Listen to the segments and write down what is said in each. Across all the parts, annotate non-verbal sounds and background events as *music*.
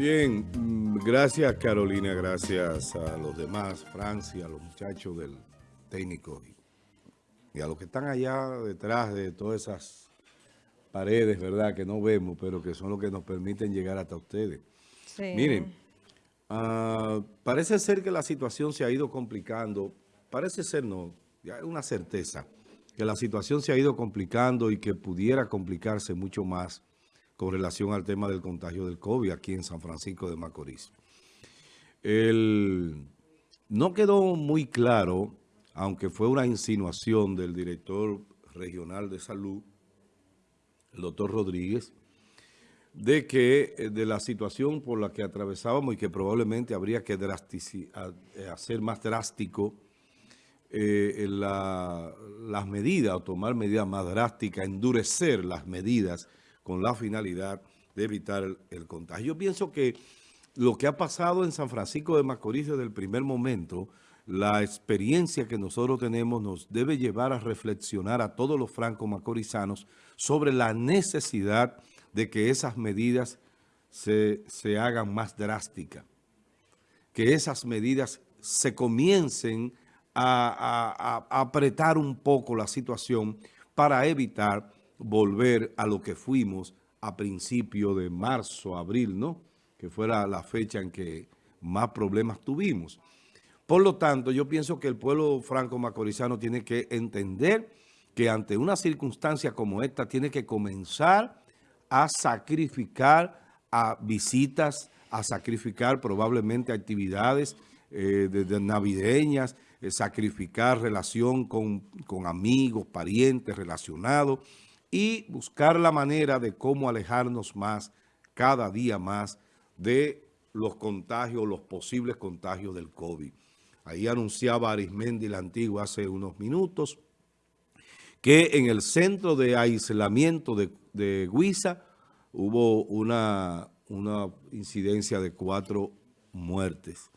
Bien, mm, gracias Carolina, gracias a los demás, Francia, a los muchachos del técnico y a los que están allá detrás de todas esas paredes, ¿verdad? Que no vemos, pero que son los que nos permiten llegar hasta ustedes. Miren, ah, parece ser que la situación se ha ido complicando, parece ser no, ya es una certeza, que la situación se ha ido complicando y que pudiera complicarse mucho más con relación al tema del contagio del COVID aquí en San Francisco de Macorís. no quedó muy claro, aunque fue una insinuación del director regional de salud, el doctor Rodríguez, de que eh, de la situación por la que atravesábamos y que probablemente habría que eh, hacer más drástico eh, las medidas o tomar medidas más drásticas, endurecer las medidas con la finalidad de evitar el, contagio. Yo pienso que lo que ha pasado en San Francisco de Macorís desde el primer momento, la experiencia que nosotros tenemos nos debe llevar a reflexionar a todos los franco-macorizanos sobre la necesidad de que esas medidas se, hagan más drásticas, que esas medidas se comiencen a apretar un poco la situación para evitar volver a lo que fuimos a principio de marzo, abril, ¿no? Que fuera la fecha en que más problemas tuvimos. Por lo tanto, yo pienso que el pueblo franco-macorizano tiene que entender que ante una circunstancia como esta tiene que comenzar a sacrificar a visitas, a sacrificar probablemente actividades eh, navideñas, eh, sacrificar relación con, con amigos, parientes, relacionados, y buscar la manera de cómo alejarnos más, cada día más, de los contagios, los posibles contagios del COVID. Ahí anunciaba Arismendi la Antigua hace unos minutos que en el centro de aislamiento de, de Guisa hubo una, una incidencia de cuatro muertes.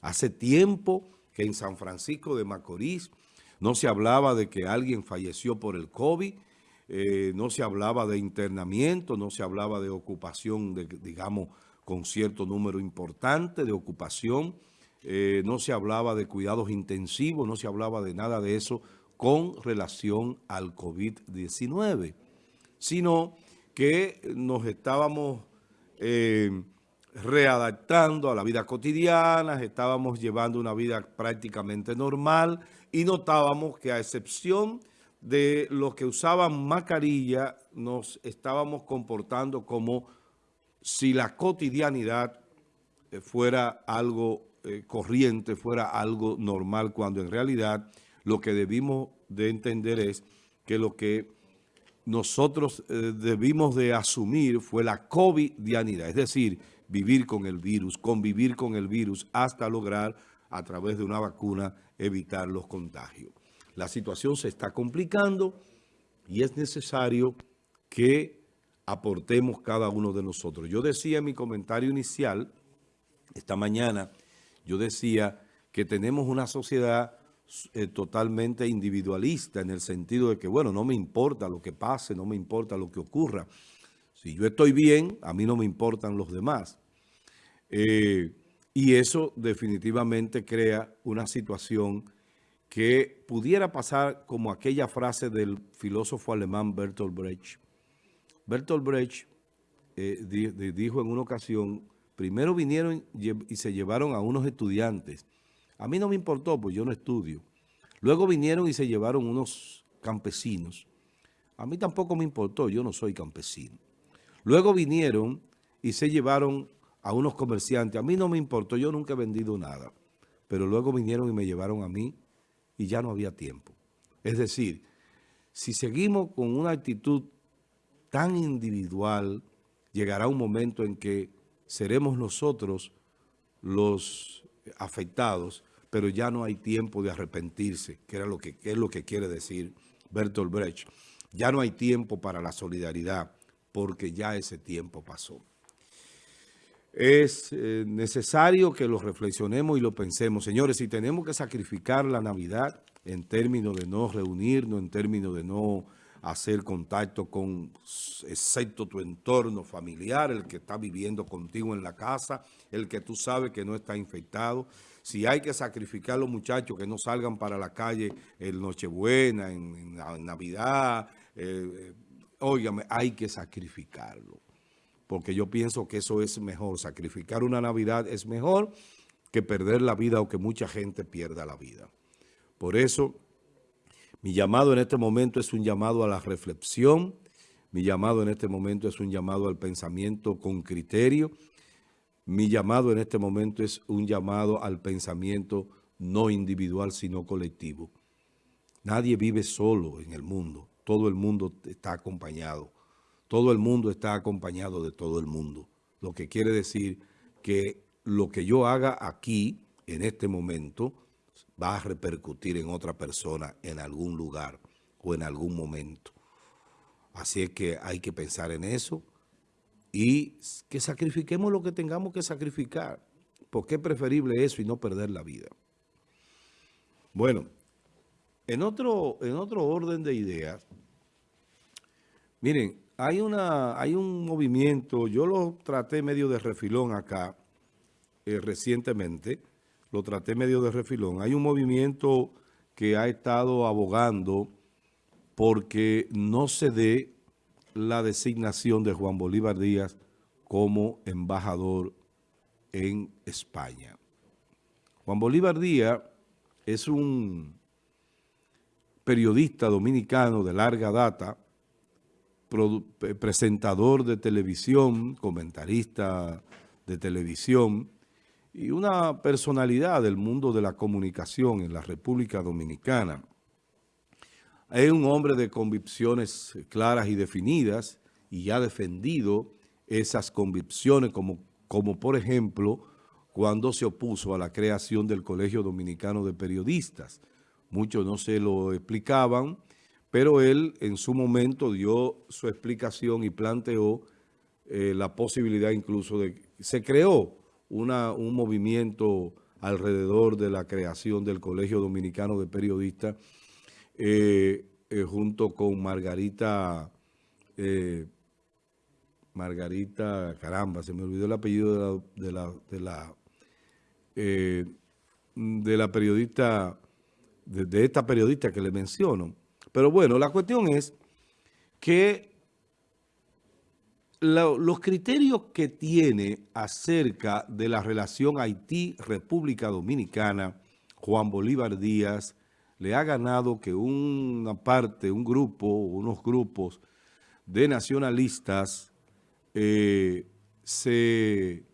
Hace tiempo que en San Francisco de Macorís no se hablaba de que alguien falleció por el COVID, eh, no se hablaba de internamiento, no se hablaba de ocupación, digamos, con cierto número importante de ocupación, eh, no se hablaba de cuidados intensivos, no se hablaba de nada de eso con relación al COVID-19, sino que nos estábamos eh, readaptando a la vida cotidiana, estábamos llevando una vida prácticamente normal y notábamos que a excepción de los que usaban mascarilla nos estábamos comportando como si la cotidianidad eh, fuera algo eh, corriente, fuera algo normal, cuando en realidad lo que debimos de entender es que lo que nosotros eh, debimos de asumir fue la covidianidad, es decir, vivir con el virus, convivir con el virus hasta lograr a través de una vacuna evitar los contagios la situación se está complicando y es necesario que aportemos cada uno de nosotros. Yo decía en mi comentario inicial, esta mañana, yo decía que tenemos una sociedad eh, totalmente individualista en el sentido de que, bueno, no me importa lo que pase, no me importa lo que ocurra. Si yo estoy bien, a mí no me importan los demás. Eh, y eso definitivamente crea una situación que pudiera pasar como aquella frase del filósofo alemán Bertolt Brecht. Bertolt Brecht eh, dijo en una ocasión, primero vinieron y se llevaron a unos estudiantes. A mí no me importó, pues yo no estudio. Luego vinieron y se llevaron unos campesinos. A mí tampoco me importó, yo no soy campesino. Luego vinieron y se llevaron a unos comerciantes. A mí no me importó, yo nunca he vendido nada. Pero luego vinieron y me llevaron a mí y ya no había tiempo. Es decir, si seguimos con una actitud tan individual, llegará un momento en que seremos nosotros los afectados, pero ya no hay tiempo de arrepentirse, que, era lo que, es lo que quiere decir Bertolt Brecht. Ya no hay tiempo para la solidaridad, porque ya ese tiempo pasó. Es eh, necesario que lo reflexionemos y lo pensemos. Señores, si tenemos que sacrificar la Navidad en términos de no reunirnos, en términos de no hacer contacto con, excepto tu entorno familiar, el que está viviendo contigo en la casa, el que tú sabes que no está infectado. Si hay que sacrificar a los muchachos que no salgan para la calle en Nochebuena, en, Navidad, eh, óigame, hay que sacrificarlo. Porque yo pienso que eso es mejor. Sacrificar una Navidad es mejor que perder la vida o que mucha gente pierda la vida. Por eso, mi llamado en este momento es un llamado a la reflexión, mi llamado en este momento es un llamado al pensamiento con criterio, mi llamado en este momento es un llamado al pensamiento no individual, sino colectivo. Nadie vive solo en el mundo, todo el mundo está acompañado, todo el mundo está acompañado de todo el mundo, lo que quiere decir que lo que yo haga aquí, en este momento, va a repercutir en otra persona en algún lugar o en algún momento. Así es que hay que pensar en eso y que sacrifiquemos lo que tengamos que sacrificar, porque es preferible eso y no perder la vida. Bueno, en otro, en otro orden de ideas, miren, hay, una, hay un movimiento, yo lo traté medio de refilón acá, eh, recientemente, lo traté medio de refilón. Hay un movimiento que ha estado abogando porque no se dé la designación de Juan Bolívar Díaz como embajador en España. Juan Bolívar Díaz es un periodista dominicano de larga data, presentador de televisión, comentarista de televisión, y una personalidad del mundo de la comunicación en la República Dominicana. Es un hombre de convicciones claras y definidas y ha defendido esas convicciones como, como por ejemplo cuando se opuso a la creación del Colegio Dominicano de Periodistas. Muchos no se lo explicaban, pero él en su momento dio su explicación y planteó eh, la posibilidad incluso de... Se creó un movimiento alrededor de la creación del Colegio Dominicano de Periodistas eh, eh, junto con Margarita, Margarita, caramba, se me olvidó el apellido de la, de la, de la, periodista, de esta periodista que le menciono. Pero bueno, la cuestión es que los criterios que tiene acerca de la relación Haití-República Dominicana, Juan Bolívar Díaz, le ha ganado que una parte, un grupo, unos grupos de nacionalistas eh, se,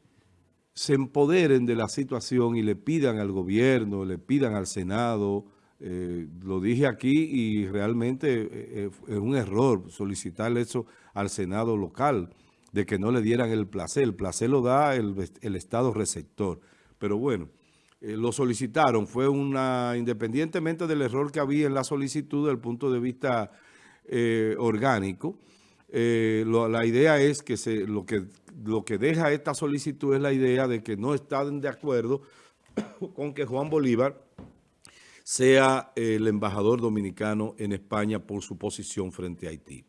se, empoderen de la situación y le pidan al gobierno, le pidan al Senado, eh, lo dije aquí y realmente eh, es un error solicitarle eso al Senado local de que no le dieran el placer. El placer lo da el, Estado receptor. Pero bueno, eh, lo solicitaron. Fue una, independientemente del error que había en la solicitud desde el punto de vista eh, orgánico, eh, la idea es que se, lo, que lo que deja esta solicitud es la idea de que no están de acuerdo *coughs* con que Juan Bolívar sea el embajador dominicano en España por su posición frente a Haití.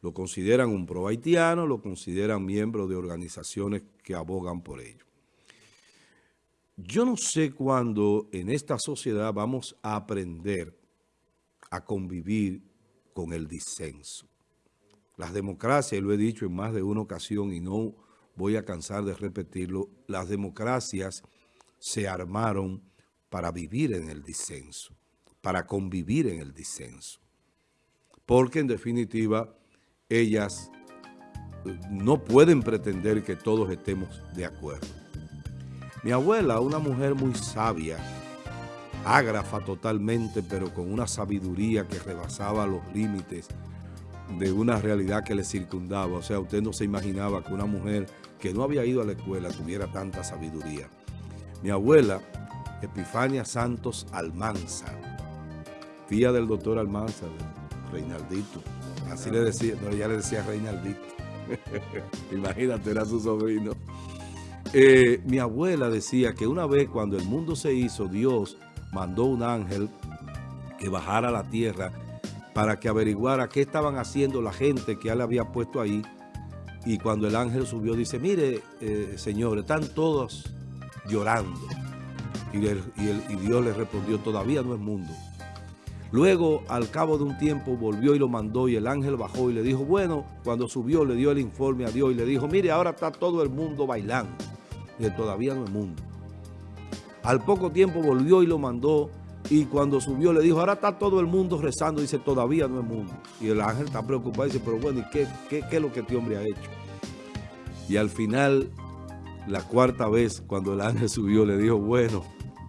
Lo consideran un pro haitiano, lo consideran miembro de organizaciones que abogan por ello. Yo no sé cuándo en esta sociedad vamos a aprender a convivir con el disenso. Las democracias, y lo he dicho en más de una ocasión y no voy a cansar de repetirlo, las democracias se armaron para vivir en el disenso, para convivir en el disenso. Porque en definitiva ellas eh, no pueden pretender que todos estemos de acuerdo. Mi abuela, una mujer muy sabia, ágrafa totalmente, pero con una sabiduría que rebasaba los límites de una realidad que le circundaba. O sea, usted no se imaginaba que una mujer que no había ido a la escuela tuviera tanta sabiduría. Mi abuela, Epifania Santos Almanza, tía del doctor Almanza, Reinaldito, Así le decía, ella le decía Reinaldito. *laughs* Imagínate, era su sobrino. Eh, mi abuela decía que una vez cuando el mundo se hizo, Dios mandó un ángel que bajara a la tierra para que averiguara qué estaban haciendo la gente que él había puesto ahí. Y cuando el ángel subió, dice, mire, eh, señor, están todos llorando. Y, y Dios le respondió, todavía no es mundo. Luego, al cabo de un tiempo, volvió y lo mandó y el ángel bajó y le dijo, bueno, cuando subió le dio el informe a Dios y le dijo, mire, ahora está todo el mundo bailando. Y todavía no es mundo. Al poco tiempo volvió y lo mandó y cuando subió le dijo, ahora está todo el mundo rezando. Dice, todavía no es mundo. Y el ángel está preocupado y dice, pero bueno, ¿y qué, qué, qué es lo que este hombre ha hecho? Y al final, la cuarta vez, cuando el ángel subió, le dijo, bueno,